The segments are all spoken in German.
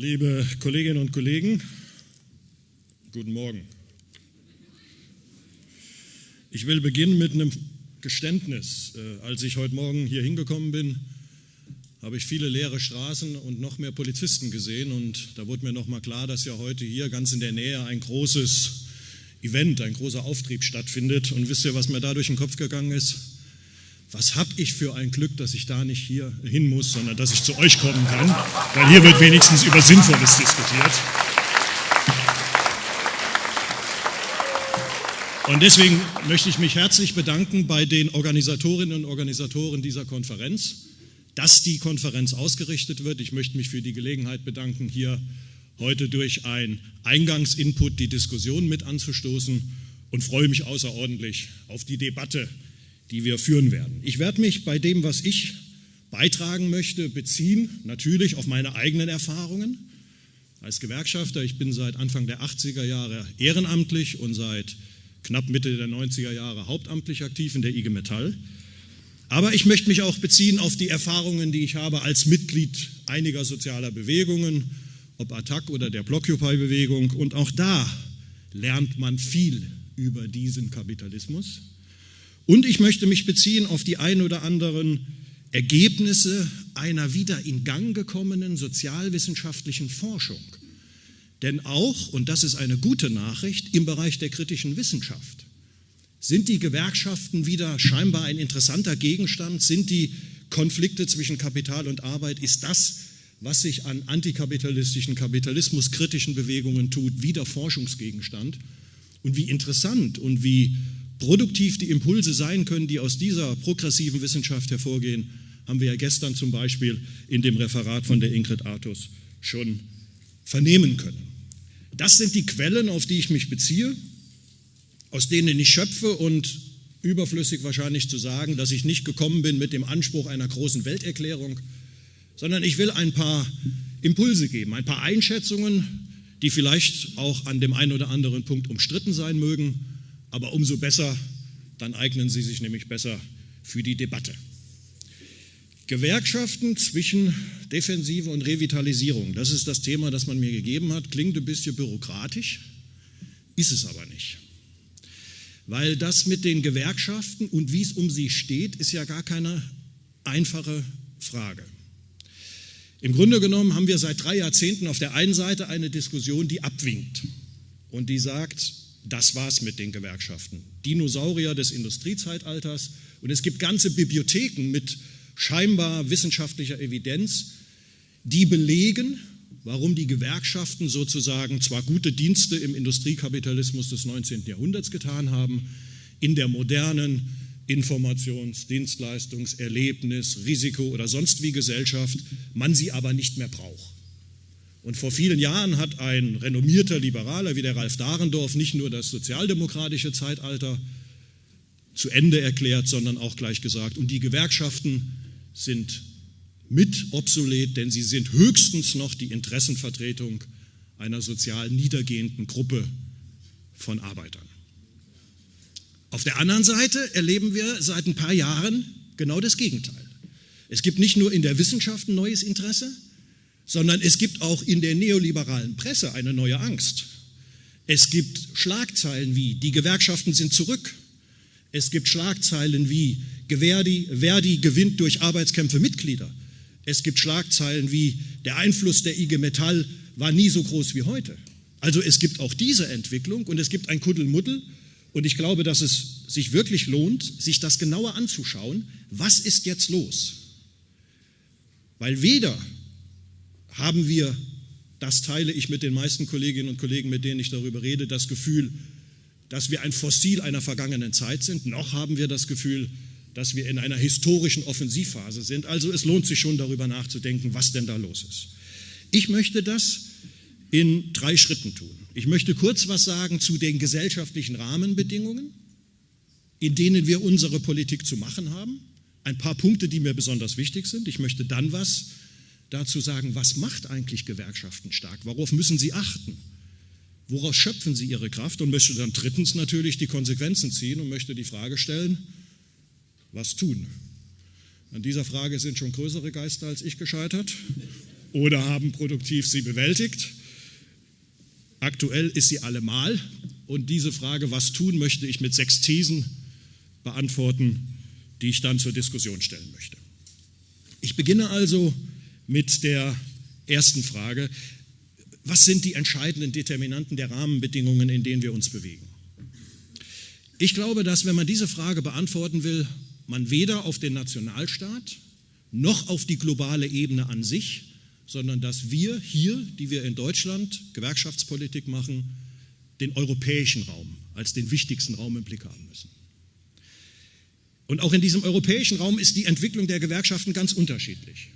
Liebe Kolleginnen und Kollegen, guten Morgen. Ich will beginnen mit einem Geständnis. Äh, als ich heute Morgen hier hingekommen bin, habe ich viele leere Straßen und noch mehr Polizisten gesehen und da wurde mir nochmal klar, dass ja heute hier ganz in der Nähe ein großes Event, ein großer Auftrieb stattfindet. Und wisst ihr, was mir da durch den Kopf gegangen ist? Was habe ich für ein Glück, dass ich da nicht hier hin muss, sondern dass ich zu euch kommen kann, weil hier wird wenigstens über Sinnvolles diskutiert. Und deswegen möchte ich mich herzlich bedanken bei den Organisatorinnen und Organisatoren dieser Konferenz, dass die Konferenz ausgerichtet wird. Ich möchte mich für die Gelegenheit bedanken, hier heute durch ein Eingangsinput die Diskussion mit anzustoßen und freue mich außerordentlich auf die Debatte, die wir führen werden. Ich werde mich bei dem, was ich beitragen möchte, beziehen, natürlich auf meine eigenen Erfahrungen als Gewerkschafter. Ich bin seit Anfang der 80er Jahre ehrenamtlich und seit knapp Mitte der 90er Jahre hauptamtlich aktiv in der IG Metall. Aber ich möchte mich auch beziehen auf die Erfahrungen, die ich habe als Mitglied einiger sozialer Bewegungen, ob Attac oder der Blockupy-Bewegung. Und auch da lernt man viel über diesen Kapitalismus. Und ich möchte mich beziehen auf die ein oder anderen Ergebnisse einer wieder in Gang gekommenen sozialwissenschaftlichen Forschung. Denn auch, und das ist eine gute Nachricht, im Bereich der kritischen Wissenschaft sind die Gewerkschaften wieder scheinbar ein interessanter Gegenstand, sind die Konflikte zwischen Kapital und Arbeit, ist das, was sich an antikapitalistischen, kapitalismuskritischen Bewegungen tut, wieder Forschungsgegenstand. Und wie interessant und wie produktiv die Impulse sein können, die aus dieser progressiven Wissenschaft hervorgehen, haben wir ja gestern zum Beispiel in dem Referat von der Ingrid Artus schon vernehmen können. Das sind die Quellen, auf die ich mich beziehe, aus denen ich schöpfe und überflüssig wahrscheinlich zu sagen, dass ich nicht gekommen bin mit dem Anspruch einer großen Welterklärung, sondern ich will ein paar Impulse geben, ein paar Einschätzungen, die vielleicht auch an dem einen oder anderen Punkt umstritten sein mögen, aber umso besser, dann eignen sie sich nämlich besser für die Debatte. Gewerkschaften zwischen Defensive und Revitalisierung, das ist das Thema, das man mir gegeben hat. Klingt ein bisschen bürokratisch, ist es aber nicht. Weil das mit den Gewerkschaften und wie es um sie steht, ist ja gar keine einfache Frage. Im Grunde genommen haben wir seit drei Jahrzehnten auf der einen Seite eine Diskussion, die abwinkt und die sagt, das war's mit den Gewerkschaften. Dinosaurier des Industriezeitalters und es gibt ganze Bibliotheken mit scheinbar wissenschaftlicher Evidenz, die belegen, warum die Gewerkschaften sozusagen zwar gute Dienste im Industriekapitalismus des 19. Jahrhunderts getan haben, in der modernen Informations-, Dienstleistungs-, Erlebnis-, Risiko- oder sonst wie Gesellschaft, man sie aber nicht mehr braucht. Und vor vielen Jahren hat ein renommierter Liberaler wie der Ralf Dahrendorf nicht nur das sozialdemokratische Zeitalter zu Ende erklärt, sondern auch gleich gesagt, und die Gewerkschaften sind mit obsolet, denn sie sind höchstens noch die Interessenvertretung einer sozial niedergehenden Gruppe von Arbeitern. Auf der anderen Seite erleben wir seit ein paar Jahren genau das Gegenteil. Es gibt nicht nur in der Wissenschaft ein neues Interesse, sondern es gibt auch in der neoliberalen Presse eine neue Angst. Es gibt Schlagzeilen wie die Gewerkschaften sind zurück. Es gibt Schlagzeilen wie Verdi, Verdi gewinnt durch Arbeitskämpfe Mitglieder. Es gibt Schlagzeilen wie der Einfluss der IG Metall war nie so groß wie heute. Also es gibt auch diese Entwicklung und es gibt ein Kuddelmuddel und ich glaube, dass es sich wirklich lohnt, sich das genauer anzuschauen. Was ist jetzt los? Weil weder haben wir, das teile ich mit den meisten Kolleginnen und Kollegen, mit denen ich darüber rede, das Gefühl, dass wir ein Fossil einer vergangenen Zeit sind, noch haben wir das Gefühl, dass wir in einer historischen Offensivphase sind. Also es lohnt sich schon darüber nachzudenken, was denn da los ist. Ich möchte das in drei Schritten tun. Ich möchte kurz was sagen zu den gesellschaftlichen Rahmenbedingungen, in denen wir unsere Politik zu machen haben. Ein paar Punkte, die mir besonders wichtig sind. Ich möchte dann was dazu sagen, was macht eigentlich Gewerkschaften stark? Worauf müssen sie achten? Woraus schöpfen sie ihre Kraft? Und möchte dann drittens natürlich die Konsequenzen ziehen und möchte die Frage stellen, was tun? An dieser Frage sind schon größere Geister als ich gescheitert. oder haben produktiv sie bewältigt. Aktuell ist sie allemal. Und diese Frage, was tun, möchte ich mit sechs Thesen beantworten, die ich dann zur Diskussion stellen möchte. Ich beginne also mit der ersten Frage. Was sind die entscheidenden Determinanten der Rahmenbedingungen, in denen wir uns bewegen? Ich glaube, dass wenn man diese Frage beantworten will, man weder auf den Nationalstaat noch auf die globale Ebene an sich, sondern dass wir hier, die wir in Deutschland Gewerkschaftspolitik machen, den europäischen Raum als den wichtigsten Raum im Blick haben müssen. Und auch in diesem europäischen Raum ist die Entwicklung der Gewerkschaften ganz unterschiedlich.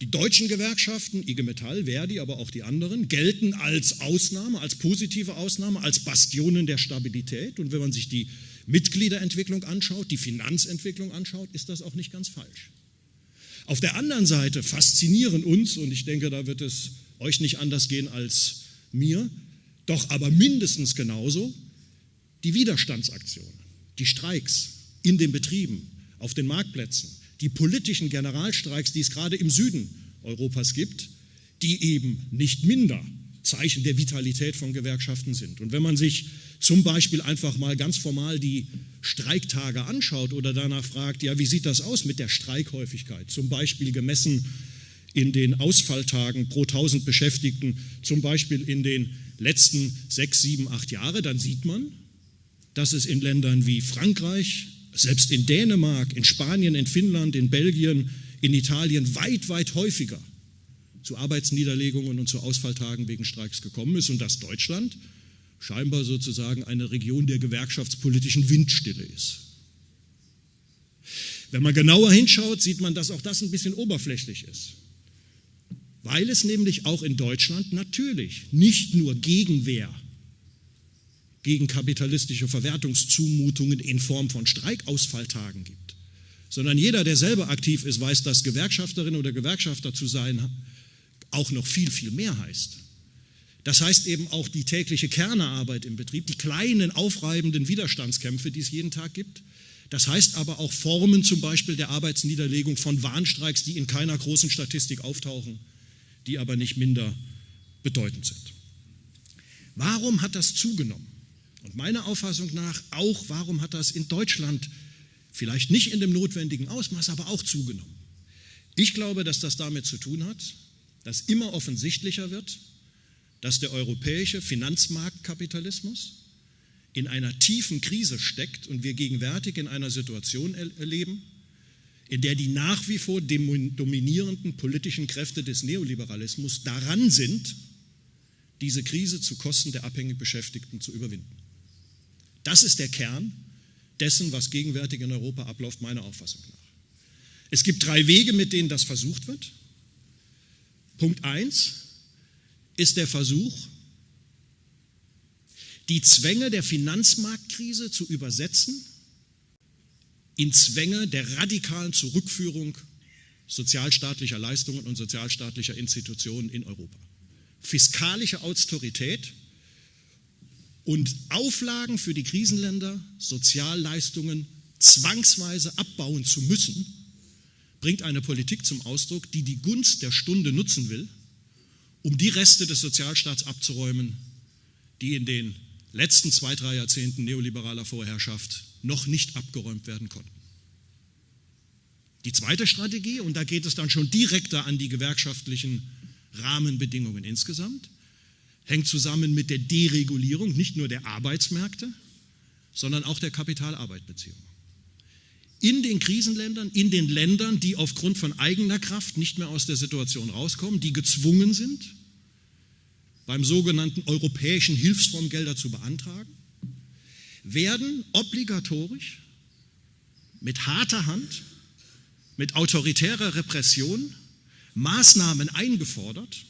Die deutschen Gewerkschaften, IG Metall, Verdi, aber auch die anderen, gelten als Ausnahme, als positive Ausnahme, als Bastionen der Stabilität. Und wenn man sich die Mitgliederentwicklung anschaut, die Finanzentwicklung anschaut, ist das auch nicht ganz falsch. Auf der anderen Seite faszinieren uns, und ich denke, da wird es euch nicht anders gehen als mir, doch aber mindestens genauso die Widerstandsaktionen, die Streiks in den Betrieben, auf den Marktplätzen, die politischen Generalstreiks, die es gerade im Süden Europas gibt, die eben nicht minder Zeichen der Vitalität von Gewerkschaften sind. Und wenn man sich zum Beispiel einfach mal ganz formal die Streiktage anschaut oder danach fragt, ja, wie sieht das aus mit der Streikhäufigkeit, zum Beispiel gemessen in den Ausfalltagen pro 1000 Beschäftigten, zum Beispiel in den letzten sechs, sieben, acht Jahren, dann sieht man, dass es in Ländern wie Frankreich, selbst in Dänemark, in Spanien, in Finnland, in Belgien, in Italien weit, weit häufiger zu Arbeitsniederlegungen und zu Ausfalltagen wegen Streiks gekommen ist und dass Deutschland scheinbar sozusagen eine Region der gewerkschaftspolitischen Windstille ist. Wenn man genauer hinschaut, sieht man, dass auch das ein bisschen oberflächlich ist. Weil es nämlich auch in Deutschland natürlich nicht nur Gegenwehr gegen kapitalistische Verwertungszumutungen in Form von Streikausfalltagen gibt, sondern jeder, der selber aktiv ist, weiß, dass Gewerkschafterin oder Gewerkschafter zu sein auch noch viel, viel mehr heißt. Das heißt eben auch die tägliche Kernearbeit im Betrieb, die kleinen aufreibenden Widerstandskämpfe, die es jeden Tag gibt. Das heißt aber auch Formen zum Beispiel der Arbeitsniederlegung von Warnstreiks, die in keiner großen Statistik auftauchen, die aber nicht minder bedeutend sind. Warum hat das zugenommen? Und meiner Auffassung nach auch, warum hat das in Deutschland vielleicht nicht in dem notwendigen Ausmaß, aber auch zugenommen? Ich glaube, dass das damit zu tun hat, dass immer offensichtlicher wird, dass der europäische Finanzmarktkapitalismus in einer tiefen Krise steckt und wir gegenwärtig in einer Situation erleben, in der die nach wie vor dominierenden politischen Kräfte des Neoliberalismus daran sind, diese Krise zu Kosten der abhängig Beschäftigten zu überwinden. Das ist der Kern dessen, was gegenwärtig in Europa abläuft, meiner Auffassung nach. Es gibt drei Wege, mit denen das versucht wird. Punkt 1 ist der Versuch, die Zwänge der Finanzmarktkrise zu übersetzen in Zwänge der radikalen Zurückführung sozialstaatlicher Leistungen und sozialstaatlicher Institutionen in Europa. Fiskalische Autorität und Auflagen für die Krisenländer, Sozialleistungen zwangsweise abbauen zu müssen, bringt eine Politik zum Ausdruck, die die Gunst der Stunde nutzen will, um die Reste des Sozialstaats abzuräumen, die in den letzten zwei, drei Jahrzehnten neoliberaler Vorherrschaft noch nicht abgeräumt werden konnten. Die zweite Strategie, und da geht es dann schon direkter an die gewerkschaftlichen Rahmenbedingungen insgesamt, hängt zusammen mit der Deregulierung nicht nur der Arbeitsmärkte, sondern auch der Kapitalarbeitbeziehungen. In den Krisenländern, in den Ländern, die aufgrund von eigener Kraft nicht mehr aus der Situation rauskommen, die gezwungen sind, beim sogenannten europäischen Hilfsfonds Gelder zu beantragen, werden obligatorisch mit harter Hand, mit autoritärer Repression Maßnahmen eingefordert,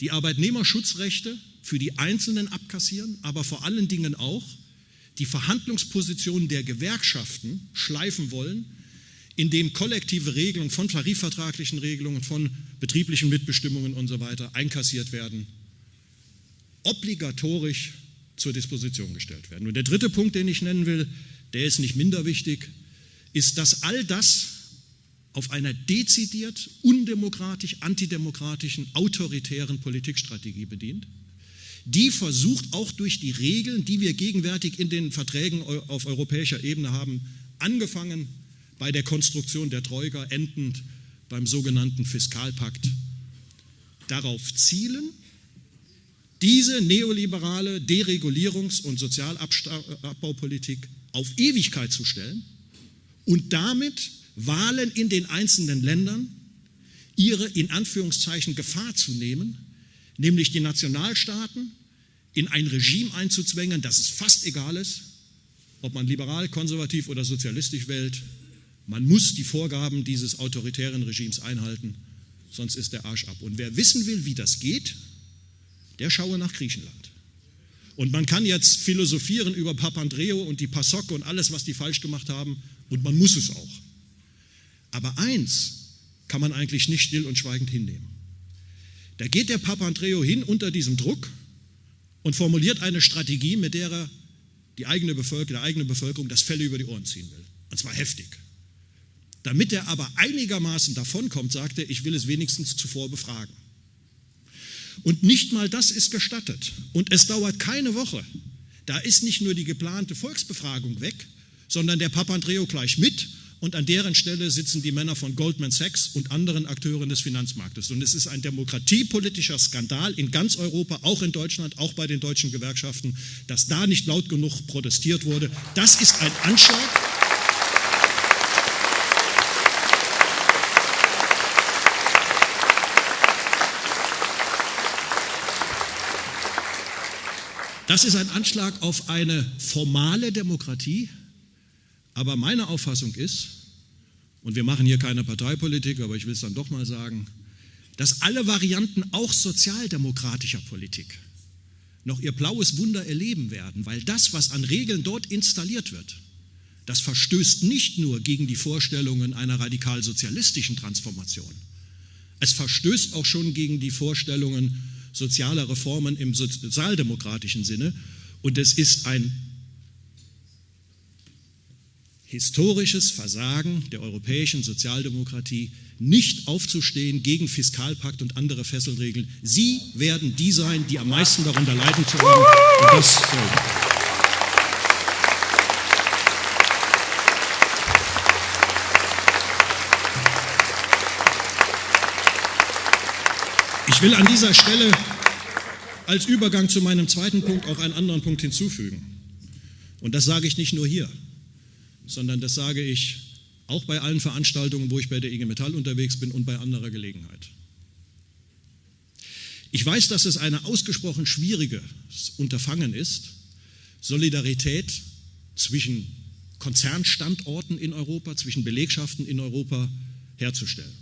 die Arbeitnehmerschutzrechte für die Einzelnen abkassieren, aber vor allen Dingen auch die Verhandlungsposition der Gewerkschaften schleifen wollen, indem kollektive Regelungen von tarifvertraglichen Regelungen, von betrieblichen Mitbestimmungen und so weiter einkassiert werden, obligatorisch zur Disposition gestellt werden. Und der dritte Punkt, den ich nennen will, der ist nicht minder wichtig, ist, dass all das auf einer dezidiert undemokratisch, antidemokratischen, autoritären Politikstrategie bedient, die versucht auch durch die Regeln, die wir gegenwärtig in den Verträgen auf europäischer Ebene haben, angefangen bei der Konstruktion der Troika, endend beim sogenannten Fiskalpakt, darauf zielen, diese neoliberale Deregulierungs- und Sozialabbaupolitik auf Ewigkeit zu stellen und damit Wahlen in den einzelnen Ländern ihre in Anführungszeichen Gefahr zu nehmen, nämlich die Nationalstaaten in ein Regime einzuzwängen, das es fast egal ist, ob man liberal, konservativ oder sozialistisch wählt. Man muss die Vorgaben dieses autoritären Regimes einhalten, sonst ist der Arsch ab. Und wer wissen will, wie das geht, der schaue nach Griechenland. Und man kann jetzt philosophieren über Papandreou und die PASOK und alles, was die falsch gemacht haben, und man muss es auch. Aber eins kann man eigentlich nicht still und schweigend hinnehmen. Da geht der Papandreou hin unter diesem Druck und formuliert eine Strategie, mit der er die eigene Bevölkerung, der eigenen Bevölkerung das Felle über die Ohren ziehen will. Und zwar heftig. Damit er aber einigermaßen davonkommt, sagt er, ich will es wenigstens zuvor befragen. Und nicht mal das ist gestattet. Und es dauert keine Woche. Da ist nicht nur die geplante Volksbefragung weg, sondern der Papandreou gleich mit und an deren Stelle sitzen die Männer von Goldman Sachs und anderen Akteuren des Finanzmarktes. Und es ist ein demokratiepolitischer Skandal in ganz Europa, auch in Deutschland, auch bei den deutschen Gewerkschaften, dass da nicht laut genug protestiert wurde. Das ist ein Anschlag. Das ist ein Anschlag auf eine formale Demokratie, aber meine Auffassung ist, und wir machen hier keine Parteipolitik, aber ich will es dann doch mal sagen, dass alle Varianten auch sozialdemokratischer Politik noch ihr blaues Wunder erleben werden, weil das, was an Regeln dort installiert wird, das verstößt nicht nur gegen die Vorstellungen einer radikal-sozialistischen Transformation, es verstößt auch schon gegen die Vorstellungen sozialer Reformen im sozialdemokratischen Sinne. Und es ist ein historisches Versagen der europäischen Sozialdemokratie, nicht aufzustehen gegen Fiskalpakt und andere Fesselregeln. Sie werden die sein, die am meisten darunter leiden zu haben. Und das soll. Ich will an dieser Stelle als Übergang zu meinem zweiten Punkt auch einen anderen Punkt hinzufügen. Und das sage ich nicht nur hier sondern das sage ich auch bei allen Veranstaltungen, wo ich bei der IG Metall unterwegs bin und bei anderer Gelegenheit. Ich weiß, dass es ein ausgesprochen schwieriges Unterfangen ist, Solidarität zwischen Konzernstandorten in Europa, zwischen Belegschaften in Europa herzustellen.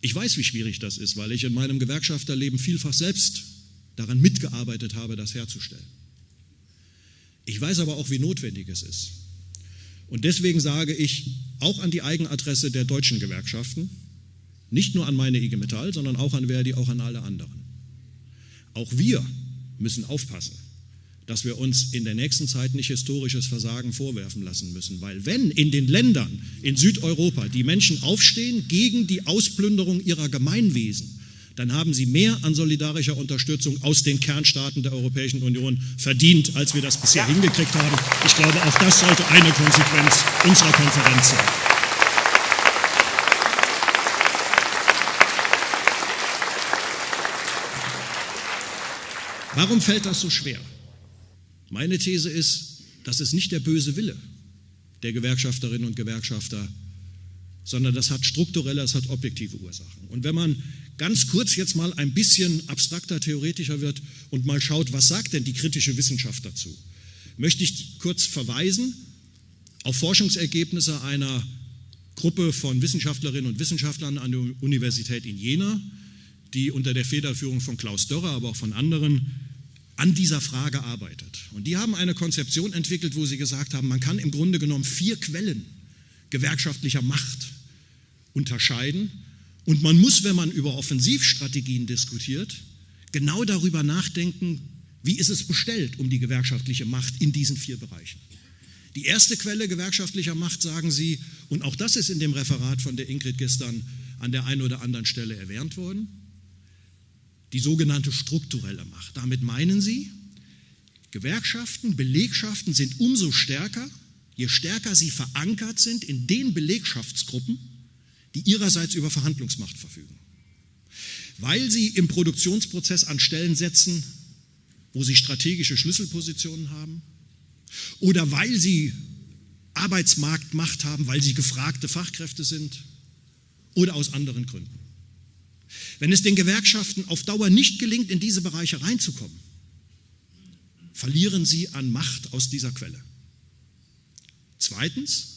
Ich weiß, wie schwierig das ist, weil ich in meinem Gewerkschafterleben vielfach selbst daran mitgearbeitet habe, das herzustellen. Ich weiß aber auch, wie notwendig es ist. Und deswegen sage ich auch an die Eigenadresse der deutschen Gewerkschaften, nicht nur an meine IG Metall, sondern auch an Verdi, auch an alle anderen. Auch wir müssen aufpassen, dass wir uns in der nächsten Zeit nicht historisches Versagen vorwerfen lassen müssen. Weil wenn in den Ländern in Südeuropa die Menschen aufstehen gegen die Ausplünderung ihrer Gemeinwesen, dann haben sie mehr an solidarischer Unterstützung aus den Kernstaaten der Europäischen Union verdient, als wir das bisher hingekriegt haben. Ich glaube, auch das sollte eine Konsequenz unserer Konferenz sein. Warum fällt das so schwer? Meine These ist, das ist nicht der böse Wille der Gewerkschafterinnen und Gewerkschafter, sondern das hat strukturelle, das hat objektive Ursachen. Und wenn man ganz kurz jetzt mal ein bisschen abstrakter, theoretischer wird und mal schaut, was sagt denn die kritische Wissenschaft dazu, möchte ich kurz verweisen auf Forschungsergebnisse einer Gruppe von Wissenschaftlerinnen und Wissenschaftlern an der Universität in Jena, die unter der Federführung von Klaus Dörrer, aber auch von anderen an dieser Frage arbeitet. Und die haben eine Konzeption entwickelt, wo sie gesagt haben, man kann im Grunde genommen vier Quellen gewerkschaftlicher Macht unterscheiden und man muss, wenn man über Offensivstrategien diskutiert, genau darüber nachdenken, wie ist es bestellt um die gewerkschaftliche Macht in diesen vier Bereichen. Die erste Quelle gewerkschaftlicher Macht, sagen Sie, und auch das ist in dem Referat von der Ingrid gestern an der einen oder anderen Stelle erwähnt worden, die sogenannte strukturelle Macht. Damit meinen Sie, Gewerkschaften, Belegschaften sind umso stärker, je stärker sie verankert sind in den Belegschaftsgruppen, die ihrerseits über Verhandlungsmacht verfügen. Weil sie im Produktionsprozess an Stellen setzen, wo sie strategische Schlüsselpositionen haben, oder weil sie Arbeitsmarktmacht haben, weil sie gefragte Fachkräfte sind, oder aus anderen Gründen. Wenn es den Gewerkschaften auf Dauer nicht gelingt, in diese Bereiche reinzukommen, verlieren sie an Macht aus dieser Quelle. Zweitens,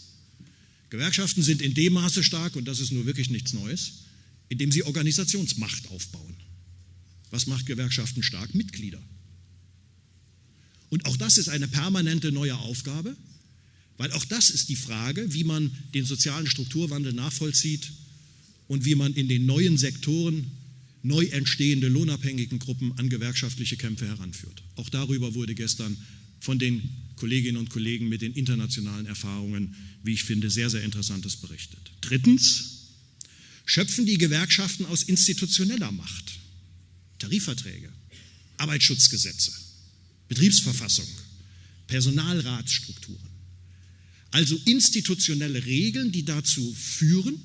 Gewerkschaften sind in dem Maße stark, und das ist nur wirklich nichts Neues, indem sie Organisationsmacht aufbauen. Was macht Gewerkschaften stark? Mitglieder. Und auch das ist eine permanente neue Aufgabe, weil auch das ist die Frage, wie man den sozialen Strukturwandel nachvollzieht und wie man in den neuen Sektoren neu entstehende lohnabhängigen Gruppen an gewerkschaftliche Kämpfe heranführt. Auch darüber wurde gestern von den Kolleginnen und Kollegen mit den internationalen Erfahrungen, wie ich finde, sehr, sehr Interessantes berichtet. Drittens schöpfen die Gewerkschaften aus institutioneller Macht. Tarifverträge, Arbeitsschutzgesetze, Betriebsverfassung, Personalratsstrukturen. Also institutionelle Regeln, die dazu führen,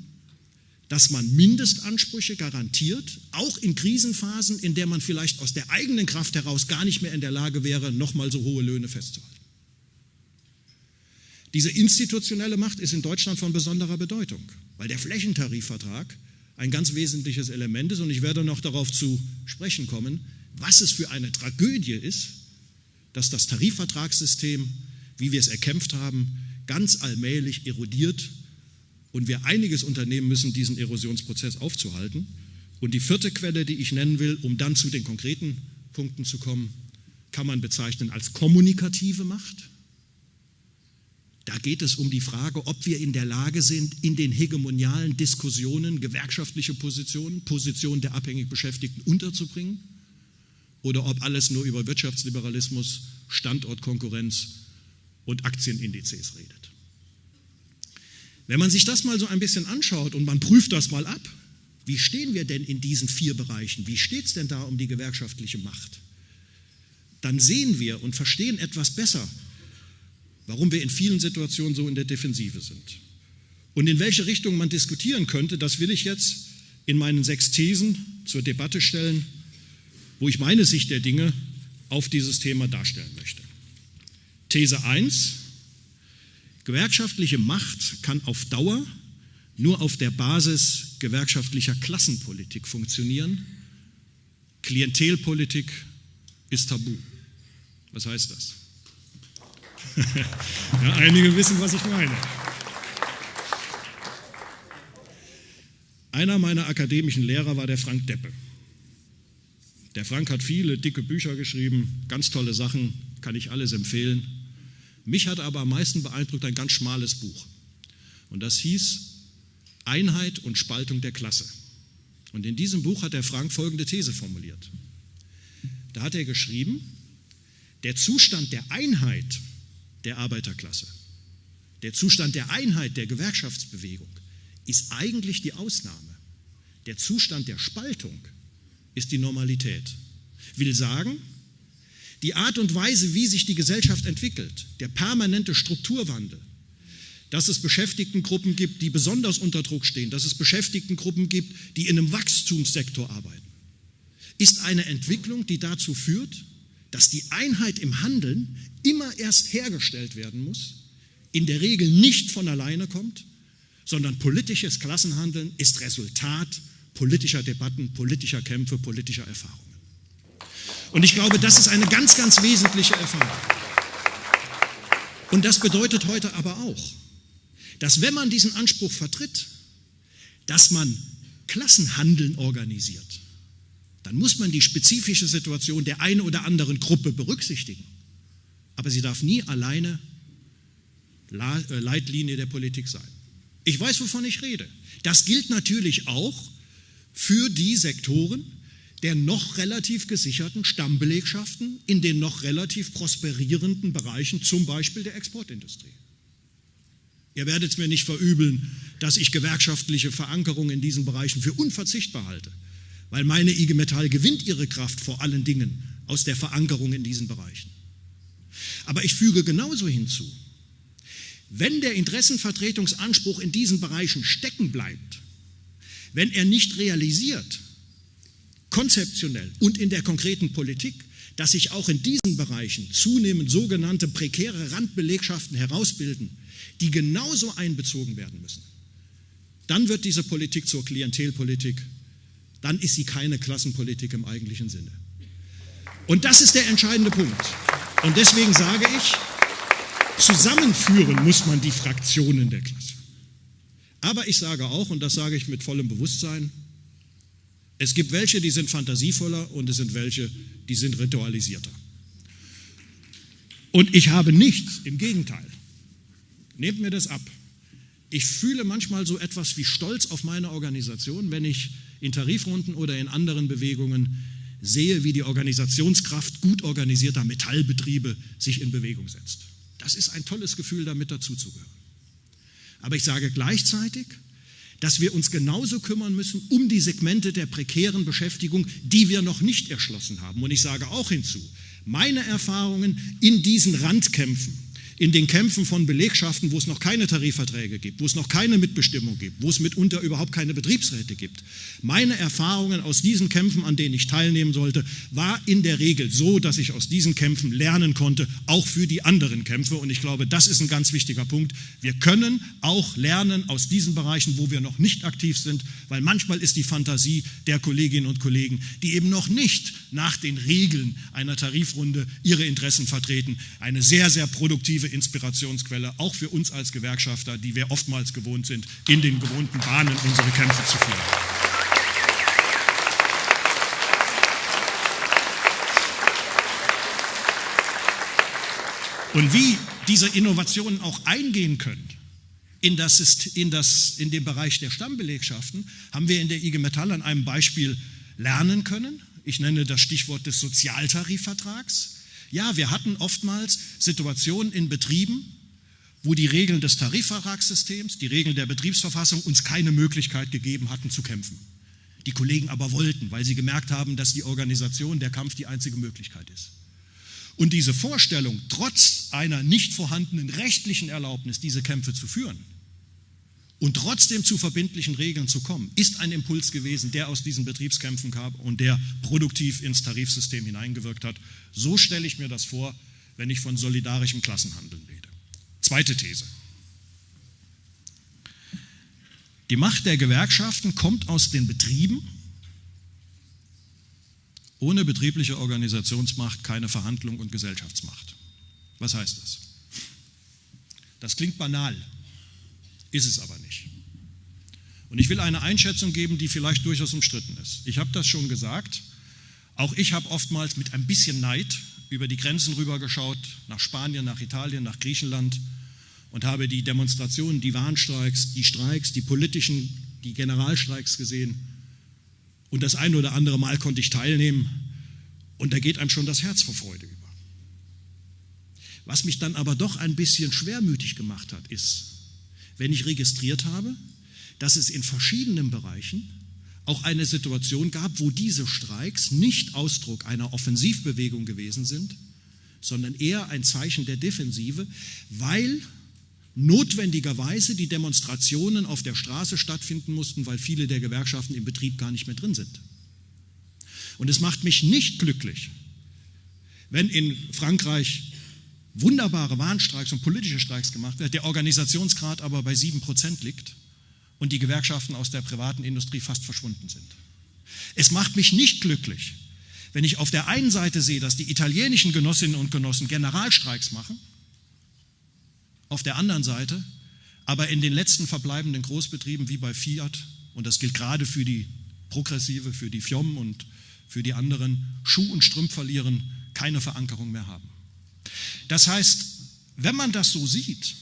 dass man Mindestansprüche garantiert, auch in Krisenphasen, in der man vielleicht aus der eigenen Kraft heraus gar nicht mehr in der Lage wäre, nochmal so hohe Löhne festzuhalten. Diese institutionelle Macht ist in Deutschland von besonderer Bedeutung, weil der Flächentarifvertrag ein ganz wesentliches Element ist und ich werde noch darauf zu sprechen kommen, was es für eine Tragödie ist, dass das Tarifvertragssystem, wie wir es erkämpft haben, ganz allmählich erodiert und wir einiges unternehmen müssen, diesen Erosionsprozess aufzuhalten. Und die vierte Quelle, die ich nennen will, um dann zu den konkreten Punkten zu kommen, kann man bezeichnen als kommunikative Macht. Da geht es um die Frage, ob wir in der Lage sind, in den hegemonialen Diskussionen gewerkschaftliche Positionen, Positionen der abhängig Beschäftigten unterzubringen oder ob alles nur über Wirtschaftsliberalismus, Standortkonkurrenz und Aktienindizes redet. Wenn man sich das mal so ein bisschen anschaut und man prüft das mal ab, wie stehen wir denn in diesen vier Bereichen? Wie steht es denn da um die gewerkschaftliche Macht? Dann sehen wir und verstehen etwas besser, warum wir in vielen Situationen so in der Defensive sind. Und in welche Richtung man diskutieren könnte, das will ich jetzt in meinen sechs Thesen zur Debatte stellen, wo ich meine Sicht der Dinge auf dieses Thema darstellen möchte. These 1, Gewerkschaftliche Macht kann auf Dauer nur auf der Basis gewerkschaftlicher Klassenpolitik funktionieren. Klientelpolitik ist tabu. Was heißt das? ja, einige wissen, was ich meine. Einer meiner akademischen Lehrer war der Frank Deppe. Der Frank hat viele dicke Bücher geschrieben, ganz tolle Sachen, kann ich alles empfehlen. Mich hat aber am meisten beeindruckt ein ganz schmales Buch. Und das hieß Einheit und Spaltung der Klasse. Und in diesem Buch hat der Frank folgende These formuliert. Da hat er geschrieben, der Zustand der Einheit der Arbeiterklasse, der Zustand der Einheit der Gewerkschaftsbewegung ist eigentlich die Ausnahme. Der Zustand der Spaltung ist die Normalität. Will sagen, die Art und Weise, wie sich die Gesellschaft entwickelt, der permanente Strukturwandel, dass es Beschäftigtengruppen gibt, die besonders unter Druck stehen, dass es Beschäftigtengruppen gibt, die in einem Wachstumssektor arbeiten, ist eine Entwicklung, die dazu führt, dass die Einheit im Handeln immer erst hergestellt werden muss, in der Regel nicht von alleine kommt, sondern politisches Klassenhandeln ist Resultat politischer Debatten, politischer Kämpfe, politischer Erfahrungen. Und ich glaube, das ist eine ganz, ganz wesentliche Erfahrung. Und das bedeutet heute aber auch, dass wenn man diesen Anspruch vertritt, dass man Klassenhandeln organisiert, dann muss man die spezifische Situation der einen oder anderen Gruppe berücksichtigen. Aber sie darf nie alleine äh, Leitlinie der Politik sein. Ich weiß, wovon ich rede. Das gilt natürlich auch für die Sektoren, der noch relativ gesicherten Stammbelegschaften in den noch relativ prosperierenden Bereichen, zum Beispiel der Exportindustrie. Ihr werdet es mir nicht verübeln, dass ich gewerkschaftliche Verankerung in diesen Bereichen für unverzichtbar halte, weil meine IG Metall gewinnt ihre Kraft vor allen Dingen aus der Verankerung in diesen Bereichen. Aber ich füge genauso hinzu, wenn der Interessenvertretungsanspruch in diesen Bereichen stecken bleibt, wenn er nicht realisiert, konzeptionell und in der konkreten Politik, dass sich auch in diesen Bereichen zunehmend sogenannte prekäre Randbelegschaften herausbilden, die genauso einbezogen werden müssen, dann wird diese Politik zur Klientelpolitik, dann ist sie keine Klassenpolitik im eigentlichen Sinne. Und das ist der entscheidende Punkt. Und deswegen sage ich, zusammenführen muss man die Fraktionen der Klasse. Aber ich sage auch, und das sage ich mit vollem Bewusstsein, es gibt welche, die sind fantasievoller und es sind welche, die sind ritualisierter. Und ich habe nichts, im Gegenteil. Nehmt mir das ab. Ich fühle manchmal so etwas wie Stolz auf meine Organisation, wenn ich in Tarifrunden oder in anderen Bewegungen sehe, wie die Organisationskraft gut organisierter Metallbetriebe sich in Bewegung setzt. Das ist ein tolles Gefühl, damit dazuzugehören. Aber ich sage gleichzeitig, dass wir uns genauso kümmern müssen um die Segmente der prekären Beschäftigung, die wir noch nicht erschlossen haben. Und ich sage auch hinzu, meine Erfahrungen in diesen Randkämpfen, in den Kämpfen von Belegschaften, wo es noch keine Tarifverträge gibt, wo es noch keine Mitbestimmung gibt, wo es mitunter überhaupt keine Betriebsräte gibt. Meine Erfahrungen aus diesen Kämpfen, an denen ich teilnehmen sollte, war in der Regel so, dass ich aus diesen Kämpfen lernen konnte, auch für die anderen Kämpfe. Und ich glaube, das ist ein ganz wichtiger Punkt. Wir können auch lernen aus diesen Bereichen, wo wir noch nicht aktiv sind, weil manchmal ist die Fantasie der Kolleginnen und Kollegen, die eben noch nicht nach den Regeln einer Tarifrunde ihre Interessen vertreten, eine sehr, sehr produktive Inspirationsquelle, auch für uns als Gewerkschafter, die wir oftmals gewohnt sind, in den gewohnten Bahnen unsere Kämpfe zu führen. Und wie diese Innovationen auch eingehen können in, das, in, das, in den Bereich der Stammbelegschaften, haben wir in der IG Metall an einem Beispiel lernen können. Ich nenne das Stichwort des Sozialtarifvertrags. Ja, wir hatten oftmals Situationen in Betrieben, wo die Regeln des Tarifvertragssystems, die Regeln der Betriebsverfassung uns keine Möglichkeit gegeben hatten zu kämpfen. Die Kollegen aber wollten, weil sie gemerkt haben, dass die Organisation, der Kampf die einzige Möglichkeit ist. Und diese Vorstellung, trotz einer nicht vorhandenen rechtlichen Erlaubnis, diese Kämpfe zu führen, und trotzdem zu verbindlichen Regeln zu kommen, ist ein Impuls gewesen, der aus diesen Betriebskämpfen kam und der produktiv ins Tarifsystem hineingewirkt hat. So stelle ich mir das vor, wenn ich von solidarischem Klassenhandeln rede. Zweite These. Die Macht der Gewerkschaften kommt aus den Betrieben. Ohne betriebliche Organisationsmacht keine Verhandlung und Gesellschaftsmacht. Was heißt das? Das klingt banal, ist es aber nicht. Und ich will eine Einschätzung geben, die vielleicht durchaus umstritten ist. Ich habe das schon gesagt. Auch ich habe oftmals mit ein bisschen Neid über die Grenzen rübergeschaut, nach Spanien, nach Italien, nach Griechenland und habe die Demonstrationen, die Warnstreiks, die Streiks, die politischen, die Generalstreiks gesehen. Und das ein oder andere Mal konnte ich teilnehmen und da geht einem schon das Herz vor Freude über. Was mich dann aber doch ein bisschen schwermütig gemacht hat, ist, wenn ich registriert habe, dass es in verschiedenen Bereichen auch eine Situation gab, wo diese Streiks nicht Ausdruck einer Offensivbewegung gewesen sind, sondern eher ein Zeichen der Defensive, weil notwendigerweise die Demonstrationen auf der Straße stattfinden mussten, weil viele der Gewerkschaften im Betrieb gar nicht mehr drin sind. Und es macht mich nicht glücklich, wenn in Frankreich wunderbare Warnstreiks und politische Streiks gemacht wird, der Organisationsgrad aber bei sieben Prozent liegt und die Gewerkschaften aus der privaten Industrie fast verschwunden sind. Es macht mich nicht glücklich, wenn ich auf der einen Seite sehe, dass die italienischen Genossinnen und Genossen Generalstreiks machen, auf der anderen Seite aber in den letzten verbleibenden Großbetrieben wie bei Fiat, und das gilt gerade für die Progressive, für die FIOM und für die anderen, Schuh und Strümpf verlieren, keine Verankerung mehr haben. Das heißt, wenn man das so sieht,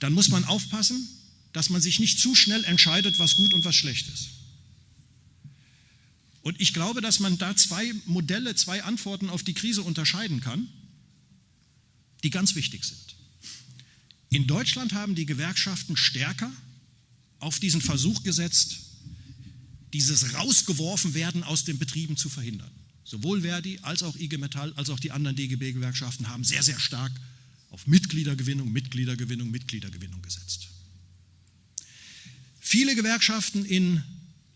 dann muss man aufpassen, dass man sich nicht zu schnell entscheidet, was gut und was schlecht ist. Und ich glaube, dass man da zwei Modelle, zwei Antworten auf die Krise unterscheiden kann, die ganz wichtig sind. In Deutschland haben die Gewerkschaften stärker auf diesen Versuch gesetzt, dieses Rausgeworfenwerden aus den Betrieben zu verhindern. Sowohl Verdi als auch IG Metall als auch die anderen DGB-Gewerkschaften haben sehr, sehr stark auf Mitgliedergewinnung, Mitgliedergewinnung, Mitgliedergewinnung gesetzt. Viele Gewerkschaften in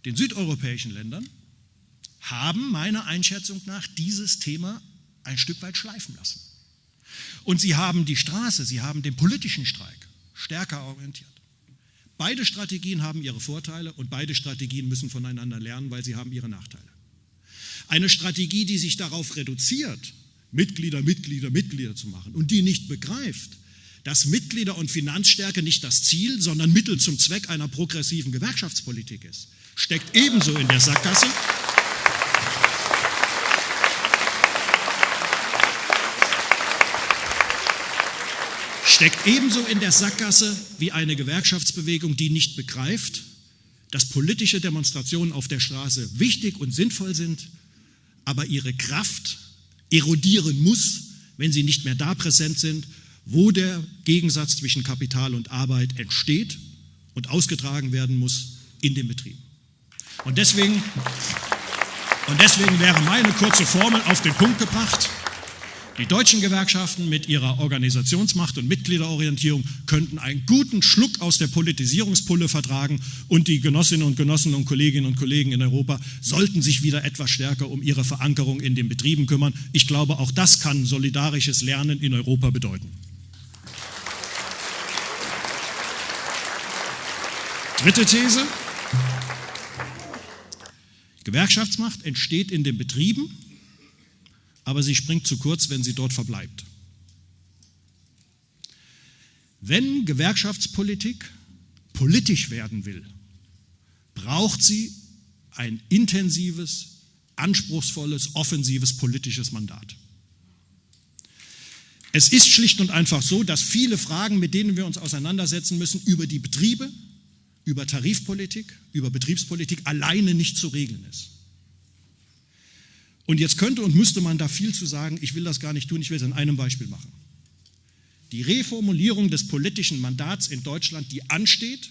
den südeuropäischen Ländern haben meiner Einschätzung nach dieses Thema ein Stück weit schleifen lassen. Und sie haben die Straße, sie haben den politischen Streik stärker orientiert. Beide Strategien haben ihre Vorteile und beide Strategien müssen voneinander lernen, weil sie haben ihre Nachteile. Eine Strategie, die sich darauf reduziert, Mitglieder, Mitglieder, Mitglieder zu machen und die nicht begreift, dass Mitglieder und Finanzstärke nicht das Ziel, sondern Mittel zum Zweck einer progressiven Gewerkschaftspolitik ist, steckt ebenso in der Sackgasse. steckt ebenso in der Sackgasse wie eine Gewerkschaftsbewegung, die nicht begreift, dass politische Demonstrationen auf der Straße wichtig und sinnvoll sind, aber ihre Kraft erodieren muss, wenn sie nicht mehr da präsent sind, wo der Gegensatz zwischen Kapital und Arbeit entsteht und ausgetragen werden muss in den Betrieben. Und deswegen, und deswegen wäre meine kurze Formel auf den Punkt gebracht, die deutschen Gewerkschaften mit ihrer Organisationsmacht und Mitgliederorientierung könnten einen guten Schluck aus der Politisierungspulle vertragen und die Genossinnen und Genossen und Kolleginnen und Kollegen in Europa sollten sich wieder etwas stärker um ihre Verankerung in den Betrieben kümmern. Ich glaube, auch das kann solidarisches Lernen in Europa bedeuten. Dritte These. Gewerkschaftsmacht entsteht in den Betrieben aber sie springt zu kurz, wenn sie dort verbleibt. Wenn Gewerkschaftspolitik politisch werden will, braucht sie ein intensives, anspruchsvolles, offensives politisches Mandat. Es ist schlicht und einfach so, dass viele Fragen, mit denen wir uns auseinandersetzen müssen, über die Betriebe, über Tarifpolitik, über Betriebspolitik alleine nicht zu regeln ist. Und jetzt könnte und müsste man da viel zu sagen, ich will das gar nicht tun, ich will es an einem Beispiel machen. Die Reformulierung des politischen Mandats in Deutschland, die ansteht,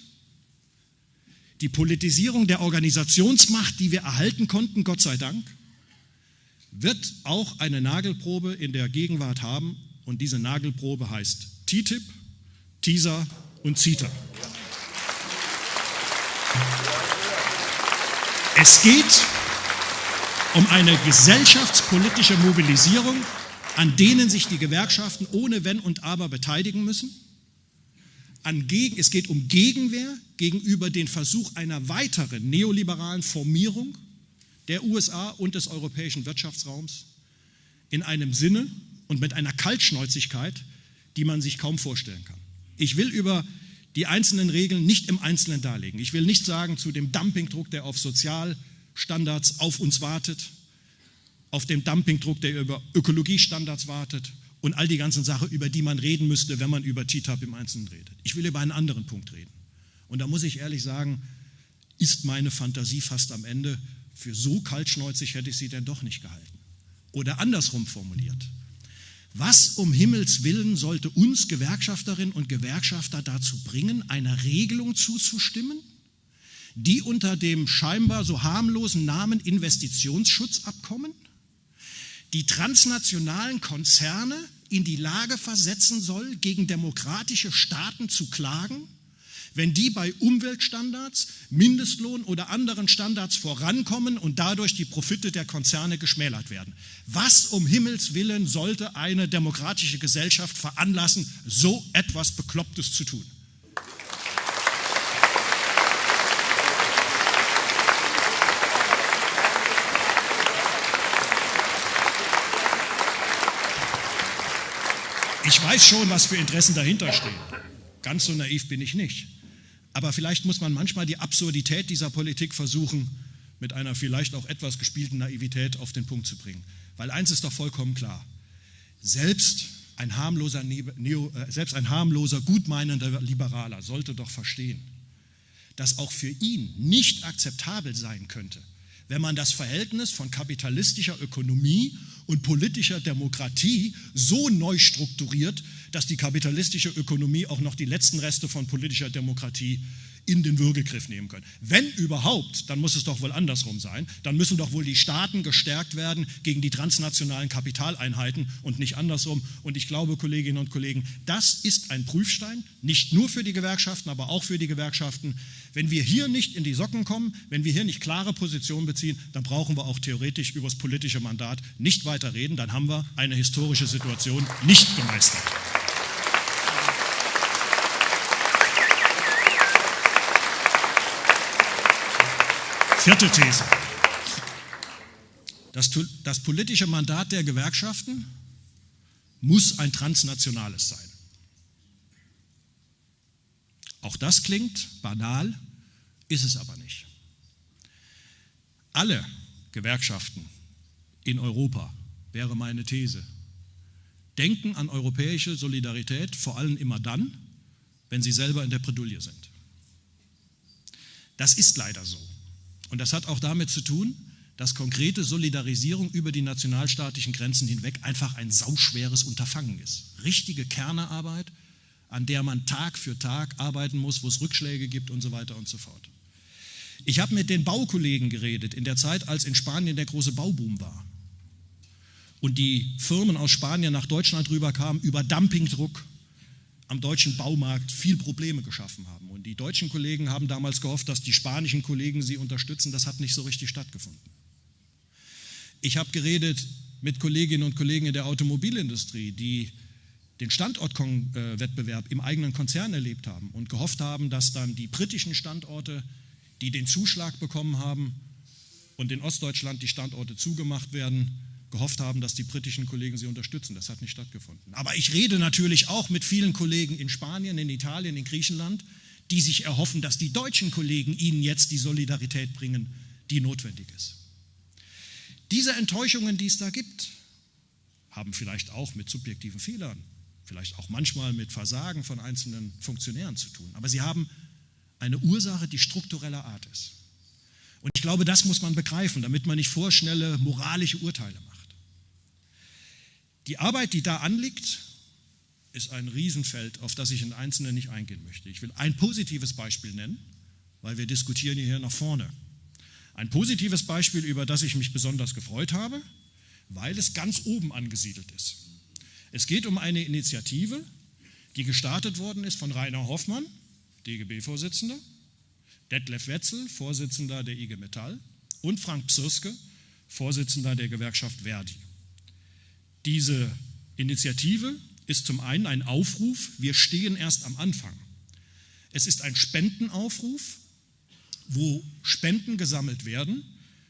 die Politisierung der Organisationsmacht, die wir erhalten konnten, Gott sei Dank, wird auch eine Nagelprobe in der Gegenwart haben und diese Nagelprobe heißt TTIP, TISA und CETA. Es geht um eine gesellschaftspolitische Mobilisierung, an denen sich die Gewerkschaften ohne Wenn und Aber beteiligen müssen. Es geht um Gegenwehr gegenüber dem Versuch einer weiteren neoliberalen Formierung der USA und des europäischen Wirtschaftsraums in einem Sinne und mit einer Kaltschnäuzigkeit, die man sich kaum vorstellen kann. Ich will über die einzelnen Regeln nicht im Einzelnen darlegen. Ich will nicht sagen zu dem Dumpingdruck, der auf Sozial- Standards auf uns wartet, auf dem Dumpingdruck, der über Ökologiestandards wartet und all die ganzen Sachen, über die man reden müsste, wenn man über TTIP im Einzelnen redet. Ich will über einen anderen Punkt reden. Und da muss ich ehrlich sagen, ist meine Fantasie fast am Ende. Für so kaltschnäuzig hätte ich sie denn doch nicht gehalten. Oder andersrum formuliert. Was um Himmels willen sollte uns Gewerkschafterinnen und Gewerkschafter dazu bringen, einer Regelung zuzustimmen, die unter dem scheinbar so harmlosen Namen Investitionsschutzabkommen die transnationalen Konzerne in die Lage versetzen soll, gegen demokratische Staaten zu klagen, wenn die bei Umweltstandards, Mindestlohn oder anderen Standards vorankommen und dadurch die Profite der Konzerne geschmälert werden. Was um Himmels willen sollte eine demokratische Gesellschaft veranlassen, so etwas Beklopptes zu tun? Ich weiß schon, was für Interessen dahinter stehen. Ganz so naiv bin ich nicht. Aber vielleicht muss man manchmal die Absurdität dieser Politik versuchen, mit einer vielleicht auch etwas gespielten Naivität auf den Punkt zu bringen. Weil eins ist doch vollkommen klar. Selbst ein harmloser, Neo, äh, selbst ein harmloser, gutmeinender Liberaler sollte doch verstehen, dass auch für ihn nicht akzeptabel sein könnte, wenn man das Verhältnis von kapitalistischer Ökonomie und politischer Demokratie so neu strukturiert, dass die kapitalistische Ökonomie auch noch die letzten Reste von politischer Demokratie in den Würgegriff nehmen können. Wenn überhaupt, dann muss es doch wohl andersrum sein. Dann müssen doch wohl die Staaten gestärkt werden gegen die transnationalen Kapitaleinheiten und nicht andersrum. Und ich glaube, Kolleginnen und Kollegen, das ist ein Prüfstein, nicht nur für die Gewerkschaften, aber auch für die Gewerkschaften. Wenn wir hier nicht in die Socken kommen, wenn wir hier nicht klare Positionen beziehen, dann brauchen wir auch theoretisch über das politische Mandat nicht weiter reden. Dann haben wir eine historische Situation nicht gemeistert. Vierte These. Das, das, politische Mandat der Gewerkschaften muss ein transnationales sein. Auch das klingt banal, ist es aber nicht. Alle Gewerkschaften in Europa, wäre meine These, denken an europäische Solidarität vor allem immer dann, wenn sie selber in der Bredouille sind. Das ist leider so. Und das hat auch damit zu tun, dass konkrete Solidarisierung über die nationalstaatlichen Grenzen hinweg einfach ein sauschweres Unterfangen ist. Richtige Kernearbeit, an der man Tag für Tag arbeiten muss, wo es Rückschläge gibt und so weiter und so fort. Ich habe mit den Baukollegen geredet in der Zeit, als in Spanien der große Bauboom war und die Firmen aus Spanien nach Deutschland rüberkamen über Dumpingdruck am deutschen Baumarkt viel Probleme geschaffen haben. Und die deutschen Kollegen haben damals gehofft, dass die spanischen Kollegen sie unterstützen. Das hat nicht so richtig stattgefunden. Ich habe geredet mit Kolleginnen und Kollegen in der Automobilindustrie, die den Standortwettbewerb im eigenen Konzern erlebt haben und gehofft haben, dass dann die britischen Standorte, die den Zuschlag bekommen haben und in Ostdeutschland die Standorte zugemacht werden, gehofft haben, dass die britischen Kollegen sie unterstützen. Das hat nicht stattgefunden. Aber ich rede natürlich auch mit vielen Kollegen in Spanien, in Italien, in Griechenland, die sich erhoffen, dass die deutschen Kollegen ihnen jetzt die Solidarität bringen, die notwendig ist. Diese Enttäuschungen, die es da gibt, haben vielleicht auch mit subjektiven Fehlern, vielleicht auch manchmal mit Versagen von einzelnen Funktionären zu tun. Aber sie haben eine Ursache, die struktureller Art ist. Und ich glaube, das muss man begreifen, damit man nicht vorschnelle moralische Urteile macht. Die Arbeit, die da anliegt, ist ein Riesenfeld, auf das ich in Einzelnen nicht eingehen möchte. Ich will ein positives Beispiel nennen, weil wir diskutieren hier nach vorne. Ein positives Beispiel, über das ich mich besonders gefreut habe, weil es ganz oben angesiedelt ist. Es geht um eine Initiative, die gestartet worden ist von Rainer Hoffmann, DGB-Vorsitzender, Detlef Wetzel, Vorsitzender der IG Metall und Frank Psirske, Vorsitzender der Gewerkschaft Verdi. Diese Initiative ist zum einen ein Aufruf, wir stehen erst am Anfang. Es ist ein Spendenaufruf, wo Spenden gesammelt werden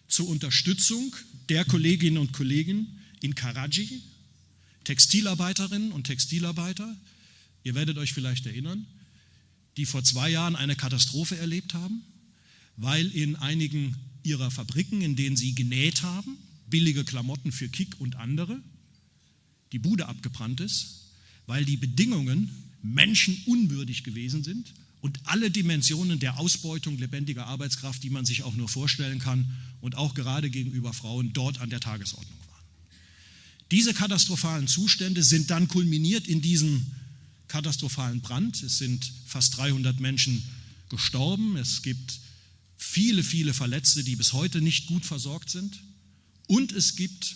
zur Unterstützung der Kolleginnen und Kollegen in Karaji, Textilarbeiterinnen und Textilarbeiter, ihr werdet euch vielleicht erinnern, die vor zwei Jahren eine Katastrophe erlebt haben, weil in einigen ihrer Fabriken, in denen sie genäht haben, billige Klamotten für Kick und andere, die Bude abgebrannt ist, weil die Bedingungen menschenunwürdig gewesen sind und alle Dimensionen der Ausbeutung lebendiger Arbeitskraft, die man sich auch nur vorstellen kann und auch gerade gegenüber Frauen dort an der Tagesordnung waren. Diese katastrophalen Zustände sind dann kulminiert in diesem katastrophalen Brand. Es sind fast 300 Menschen gestorben. Es gibt viele, viele Verletzte, die bis heute nicht gut versorgt sind. Und es gibt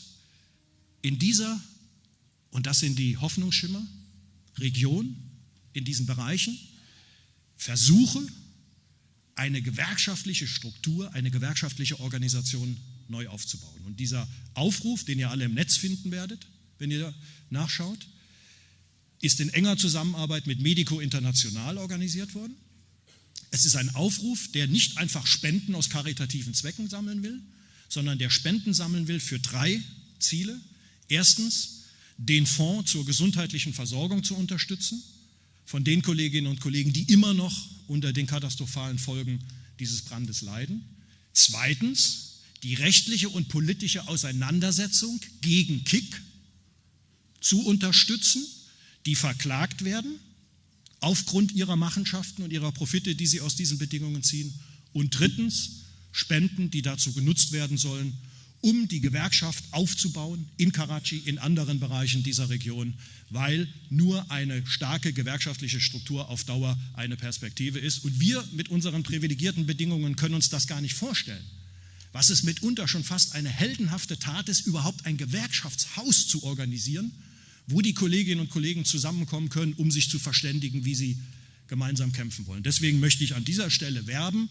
in dieser und das sind die Hoffnungsschimmer, Region in diesen Bereichen, Versuche, eine gewerkschaftliche Struktur, eine gewerkschaftliche Organisation neu aufzubauen. Und dieser Aufruf, den ihr alle im Netz finden werdet, wenn ihr nachschaut, ist in enger Zusammenarbeit mit Medico International organisiert worden. Es ist ein Aufruf, der nicht einfach Spenden aus karitativen Zwecken sammeln will, sondern der Spenden sammeln will für drei Ziele. Erstens, den Fonds zur gesundheitlichen Versorgung zu unterstützen von den Kolleginnen und Kollegen, die immer noch unter den katastrophalen Folgen dieses Brandes leiden. Zweitens, die rechtliche und politische Auseinandersetzung gegen Kick zu unterstützen, die verklagt werden aufgrund ihrer Machenschaften und ihrer Profite, die sie aus diesen Bedingungen ziehen. Und drittens, Spenden, die dazu genutzt werden sollen, um die Gewerkschaft aufzubauen in Karachi, in anderen Bereichen dieser Region, weil nur eine starke gewerkschaftliche Struktur auf Dauer eine Perspektive ist. Und wir mit unseren privilegierten Bedingungen können uns das gar nicht vorstellen. Was es mitunter schon fast eine heldenhafte Tat ist, überhaupt ein Gewerkschaftshaus zu organisieren, wo die Kolleginnen und Kollegen zusammenkommen können, um sich zu verständigen, wie sie gemeinsam kämpfen wollen. Deswegen möchte ich an dieser Stelle werben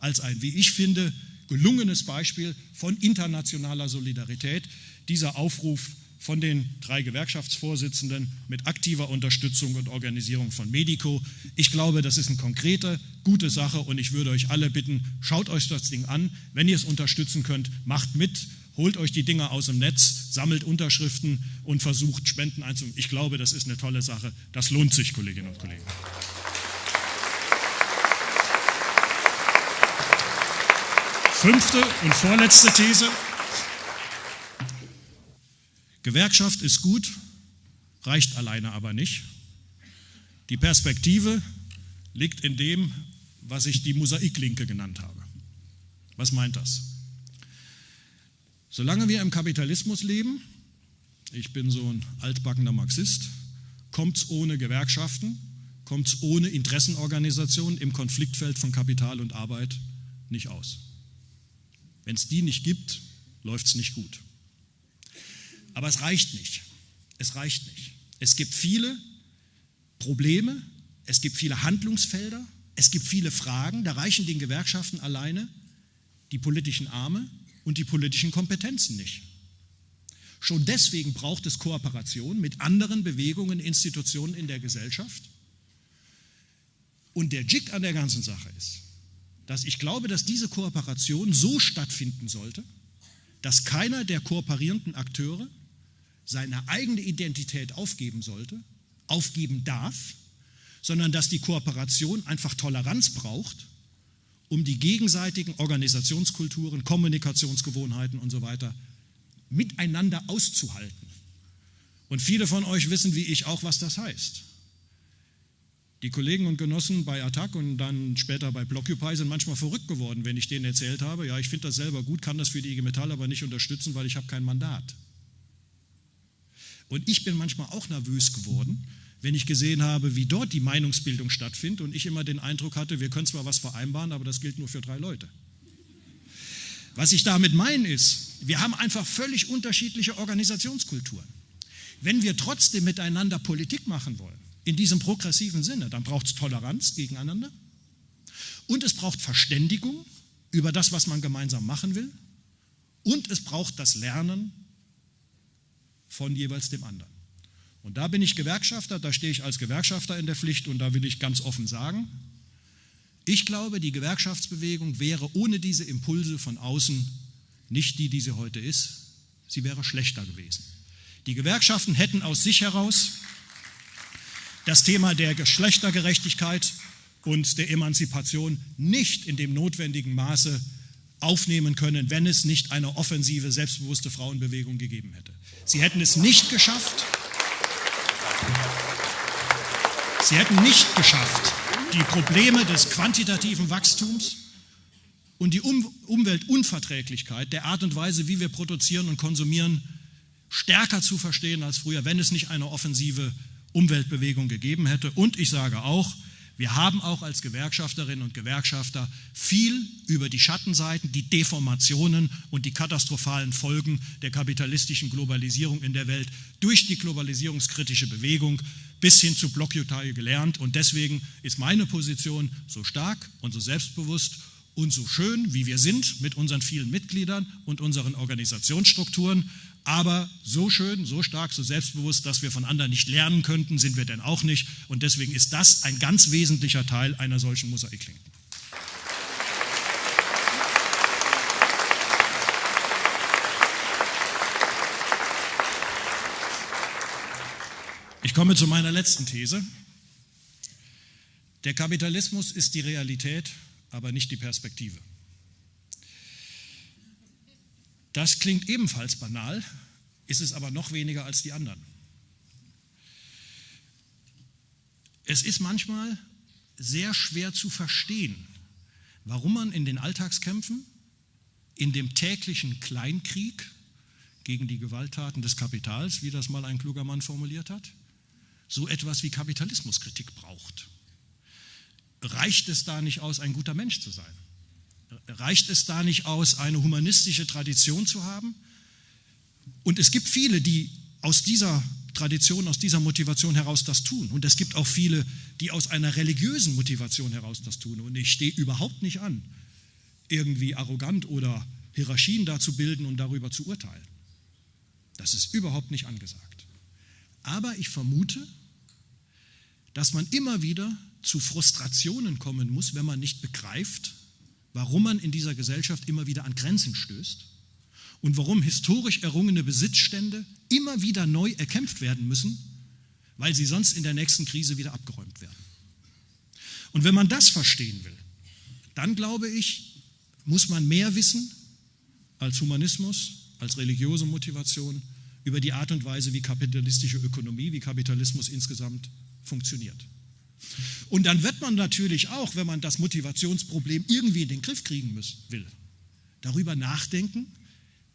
als ein, wie ich finde, gelungenes Beispiel von internationaler Solidarität. Dieser Aufruf von den drei Gewerkschaftsvorsitzenden mit aktiver Unterstützung und Organisierung von Medico. Ich glaube, das ist eine konkrete, gute Sache und ich würde euch alle bitten, schaut euch das Ding an. Wenn ihr es unterstützen könnt, macht mit, holt euch die Dinge aus dem Netz, sammelt Unterschriften und versucht Spenden einzunehmen. Ich glaube, das ist eine tolle Sache. Das lohnt sich, Kolleginnen und Kollegen. Fünfte und vorletzte These. Gewerkschaft ist gut, reicht alleine aber nicht. Die Perspektive liegt in dem, was ich die Mosaiklinke genannt habe. Was meint das? Solange wir im Kapitalismus leben, ich bin so ein altbackener Marxist, kommt es ohne Gewerkschaften, kommt es ohne Interessenorganisationen im Konfliktfeld von Kapital und Arbeit nicht aus. Wenn es die nicht gibt, läuft es nicht gut. Aber es reicht nicht. Es reicht nicht. Es gibt viele Probleme, es gibt viele Handlungsfelder, es gibt viele Fragen, da reichen den Gewerkschaften alleine die politischen Arme und die politischen Kompetenzen nicht. Schon deswegen braucht es Kooperation mit anderen Bewegungen, Institutionen in der Gesellschaft. Und der Jig an der ganzen Sache ist, dass ich glaube, dass diese Kooperation so stattfinden sollte, dass keiner der kooperierenden Akteure seine eigene Identität aufgeben sollte, aufgeben darf, sondern dass die Kooperation einfach Toleranz braucht, um die gegenseitigen Organisationskulturen, Kommunikationsgewohnheiten und so weiter miteinander auszuhalten. Und viele von euch wissen, wie ich auch, was das heißt. Die Kollegen und Genossen bei Attac und dann später bei Blockupy sind manchmal verrückt geworden, wenn ich denen erzählt habe, ja, ich finde das selber gut, kann das für die IG Metall aber nicht unterstützen, weil ich habe kein Mandat. Und ich bin manchmal auch nervös geworden, wenn ich gesehen habe, wie dort die Meinungsbildung stattfindet und ich immer den Eindruck hatte, wir können zwar was vereinbaren, aber das gilt nur für drei Leute. Was ich damit meine ist, wir haben einfach völlig unterschiedliche Organisationskulturen. Wenn wir trotzdem miteinander Politik machen wollen, in diesem progressiven Sinne, dann braucht es Toleranz gegeneinander und es braucht Verständigung über das, was man gemeinsam machen will und es braucht das Lernen von jeweils dem anderen. Und da bin ich Gewerkschafter, da stehe ich als Gewerkschafter in der Pflicht und da will ich ganz offen sagen, ich glaube, die Gewerkschaftsbewegung wäre ohne diese Impulse von außen nicht die, die sie heute ist. Sie wäre schlechter gewesen. Die Gewerkschaften hätten aus sich heraus das Thema der Geschlechtergerechtigkeit und der Emanzipation nicht in dem notwendigen Maße aufnehmen können, wenn es nicht eine offensive, selbstbewusste Frauenbewegung gegeben hätte. Sie hätten es nicht geschafft, sie hätten nicht geschafft, die Probleme des quantitativen Wachstums und die um Umweltunverträglichkeit der Art und Weise, wie wir produzieren und konsumieren, stärker zu verstehen als früher, wenn es nicht eine offensive Umweltbewegung gegeben hätte. Und ich sage auch, wir haben auch als Gewerkschafterinnen und Gewerkschafter viel über die Schattenseiten, die Deformationen und die katastrophalen Folgen der kapitalistischen Globalisierung in der Welt durch die globalisierungskritische Bewegung bis hin zu Blockjutai gelernt. Und deswegen ist meine Position so stark und so selbstbewusst und so schön, wie wir sind mit unseren vielen Mitgliedern und unseren Organisationsstrukturen, aber so schön, so stark, so selbstbewusst, dass wir von anderen nicht lernen könnten, sind wir denn auch nicht. Und deswegen ist das ein ganz wesentlicher Teil einer solchen Mosaiklinken. Ich komme zu meiner letzten These. Der Kapitalismus ist die Realität, aber nicht die Perspektive. Das klingt ebenfalls banal, ist es aber noch weniger als die anderen. Es ist manchmal sehr schwer zu verstehen, warum man in den Alltagskämpfen in dem täglichen Kleinkrieg gegen die Gewalttaten des Kapitals, wie das mal ein kluger Mann formuliert hat, so etwas wie Kapitalismuskritik braucht. Reicht es da nicht aus, ein guter Mensch zu sein? Reicht es da nicht aus, eine humanistische Tradition zu haben? Und es gibt viele, die aus dieser Tradition, aus dieser Motivation heraus das tun. Und es gibt auch viele, die aus einer religiösen Motivation heraus das tun. Und ich stehe überhaupt nicht an, irgendwie arrogant oder Hierarchien da zu bilden und darüber zu urteilen. Das ist überhaupt nicht angesagt. Aber ich vermute, dass man immer wieder zu Frustrationen kommen muss, wenn man nicht begreift, warum man in dieser Gesellschaft immer wieder an Grenzen stößt und warum historisch errungene Besitzstände immer wieder neu erkämpft werden müssen, weil sie sonst in der nächsten Krise wieder abgeräumt werden. Und wenn man das verstehen will, dann glaube ich, muss man mehr wissen als Humanismus, als religiöse Motivation über die Art und Weise, wie kapitalistische Ökonomie, wie Kapitalismus insgesamt funktioniert. Und dann wird man natürlich auch, wenn man das Motivationsproblem irgendwie in den Griff kriegen muss, will, darüber nachdenken,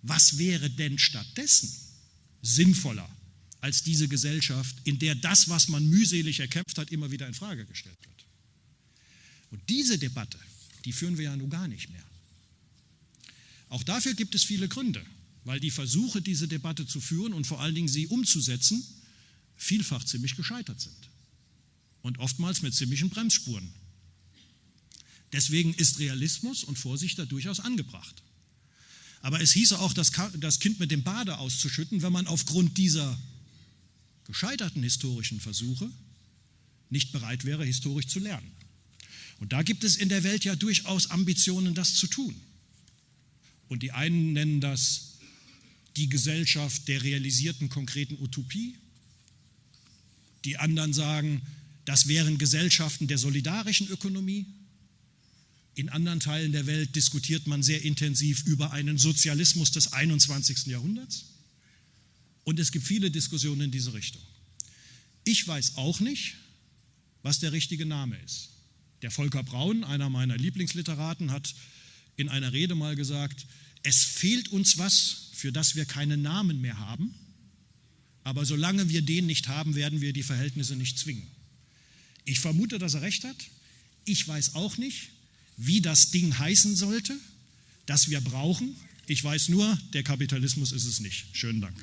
was wäre denn stattdessen sinnvoller als diese Gesellschaft, in der das, was man mühselig erkämpft hat, immer wieder in Frage gestellt wird. Und diese Debatte, die führen wir ja nun gar nicht mehr. Auch dafür gibt es viele Gründe, weil die Versuche, diese Debatte zu führen und vor allen Dingen sie umzusetzen, vielfach ziemlich gescheitert sind und oftmals mit ziemlichen Bremsspuren. Deswegen ist Realismus und Vorsicht da durchaus angebracht. Aber es hieße auch, das Kind mit dem Bade auszuschütten, wenn man aufgrund dieser gescheiterten historischen Versuche nicht bereit wäre, historisch zu lernen. Und da gibt es in der Welt ja durchaus Ambitionen, das zu tun. Und die einen nennen das die Gesellschaft der realisierten konkreten Utopie. Die anderen sagen, das wären Gesellschaften der solidarischen Ökonomie. In anderen Teilen der Welt diskutiert man sehr intensiv über einen Sozialismus des 21. Jahrhunderts. Und es gibt viele Diskussionen in diese Richtung. Ich weiß auch nicht, was der richtige Name ist. Der Volker Braun, einer meiner Lieblingsliteraten, hat in einer Rede mal gesagt, es fehlt uns was, für das wir keinen Namen mehr haben, aber solange wir den nicht haben, werden wir die Verhältnisse nicht zwingen. Ich vermute, dass er recht hat. Ich weiß auch nicht, wie das Ding heißen sollte, das wir brauchen. Ich weiß nur, der Kapitalismus ist es nicht. Schönen Dank.